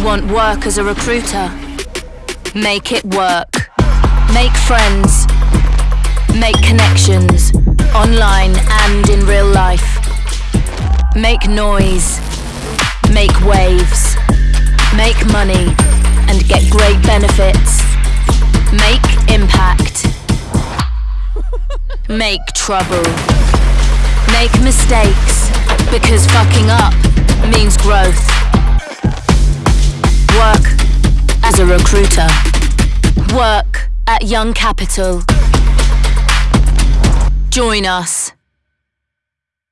Want work as a recruiter? Make it work. Make friends. Make connections, online and in real life. Make noise. Make waves. Make money and get great benefits. Make impact. Make trouble. Make mistakes because fucking up recruiter. Work at Young Capital. Join us.